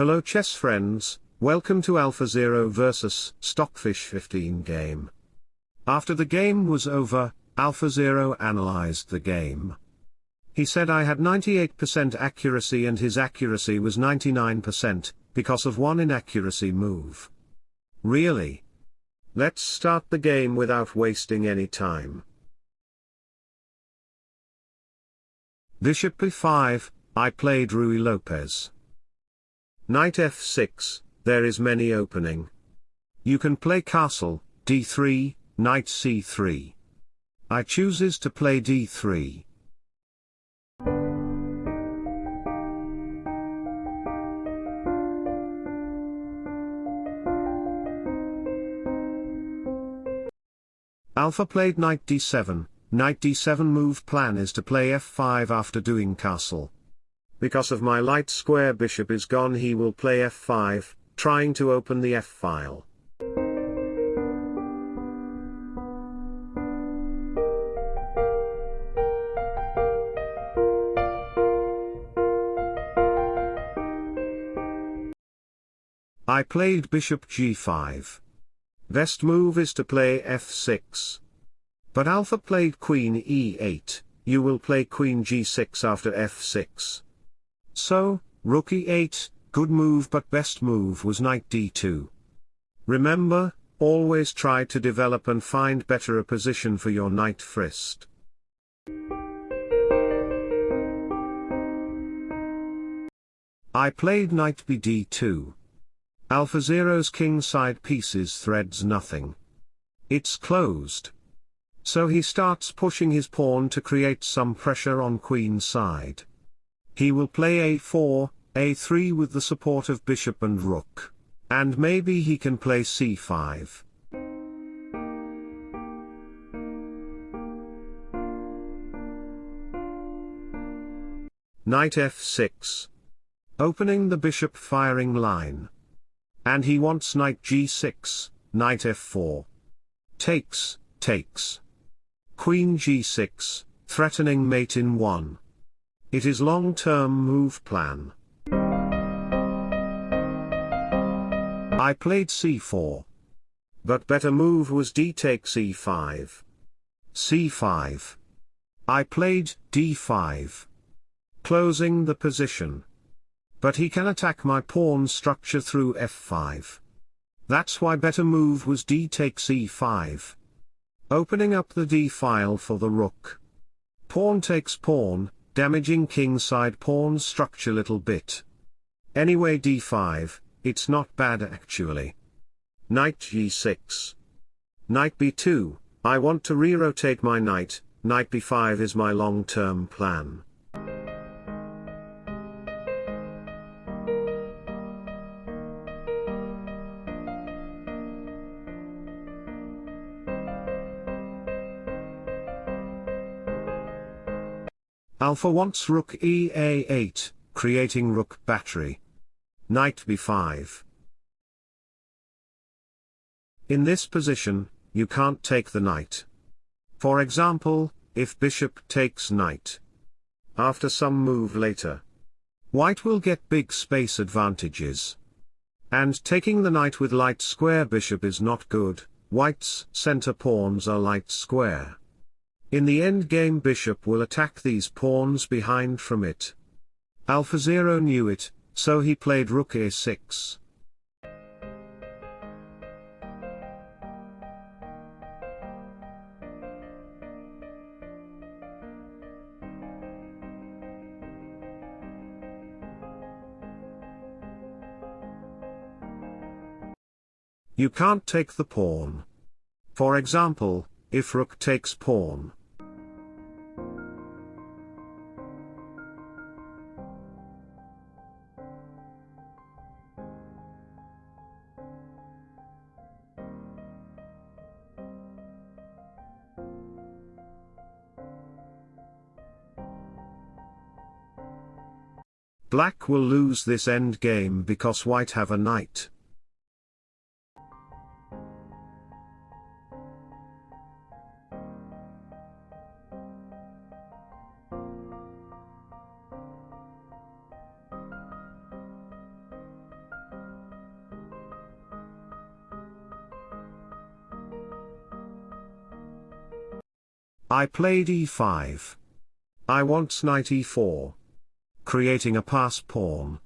Hello chess friends, welcome to AlphaZero vs Stockfish 15 game. After the game was over, AlphaZero analyzed the game. He said I had 98% accuracy and his accuracy was 99%, because of one inaccuracy move. Really? Let's start the game without wasting any time. Bishop b5, I played Ruy Lopez. Knight f6, there is many opening. You can play castle, d3, knight c3. I chooses to play d3. Alpha played knight d7, knight d7 move plan is to play f5 after doing castle. Because of my light square bishop is gone he will play f5, trying to open the f-file. I played bishop g5. Best move is to play f6. But alpha played queen e8, you will play queen g6 after f6. So, rook e8, good move but best move was knight d2. Remember, always try to develop and find better a position for your knight first. I played knight bd2. AlphaZero's king side pieces threads nothing. It's closed. So he starts pushing his pawn to create some pressure on queen side. He will play a4, a3 with the support of bishop and rook. And maybe he can play c5. Knight f6. Opening the bishop firing line. And he wants knight g6, knight f4. Takes, takes. Queen g6, threatening mate in 1. It is long-term move plan. I played c4. But better move was d takes e5. c5. I played d5. Closing the position. But he can attack my pawn structure through f5. That's why better move was d takes e5. Opening up the d file for the rook. Pawn takes pawn, damaging kingside pawn structure little bit. Anyway d5, it's not bad actually. Knight g6. Knight b2, I want to re-rotate my knight, knight b5 is my long-term plan. Alpha wants rook ea8, creating rook battery. Knight b5. In this position, you can't take the knight. For example, if bishop takes knight. After some move later. White will get big space advantages. And taking the knight with light square bishop is not good, white's center pawns are light square. In the endgame bishop will attack these pawns behind from it. AlphaZero knew it, so he played rook a6. You can't take the pawn. For example, if rook takes pawn. Black will lose this endgame because white have a knight. I played e5. I want knight e4. Creating a pass pawn.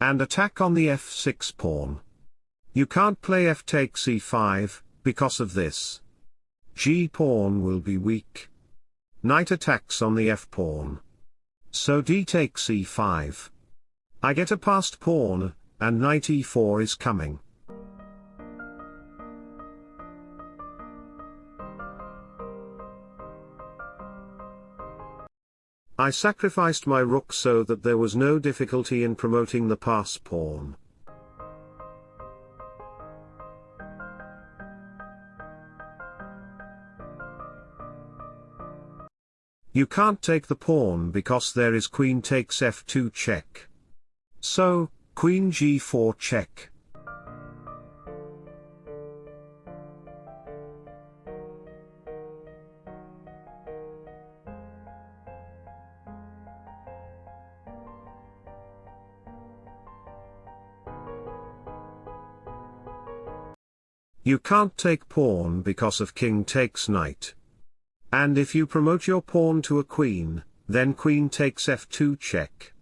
And attack on the f6 pawn. You can't play f takes e5, because of this. g pawn will be weak. Knight attacks on the f pawn. So d takes e5. I get a passed pawn, and knight e4 is coming. I sacrificed my rook so that there was no difficulty in promoting the pass pawn. You can't take the pawn because there is queen takes f2 check. So, queen g4 check. You can't take pawn because of king takes knight. And if you promote your pawn to a queen, then queen takes f2 check.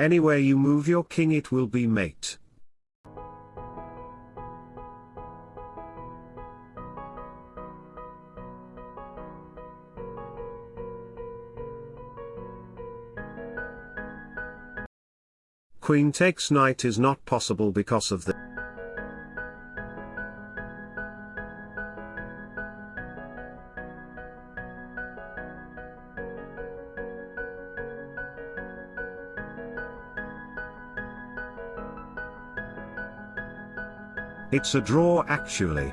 Anywhere you move your king it will be mate. Queen takes knight is not possible because of the It's a draw actually.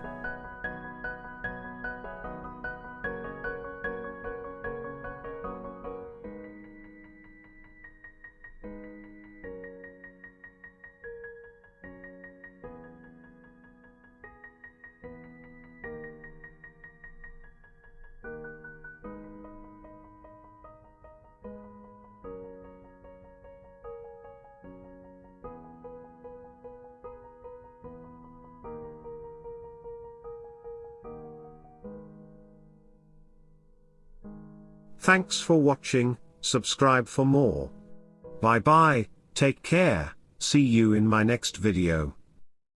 Thanks for watching, subscribe for more. Bye bye, take care, see you in my next video.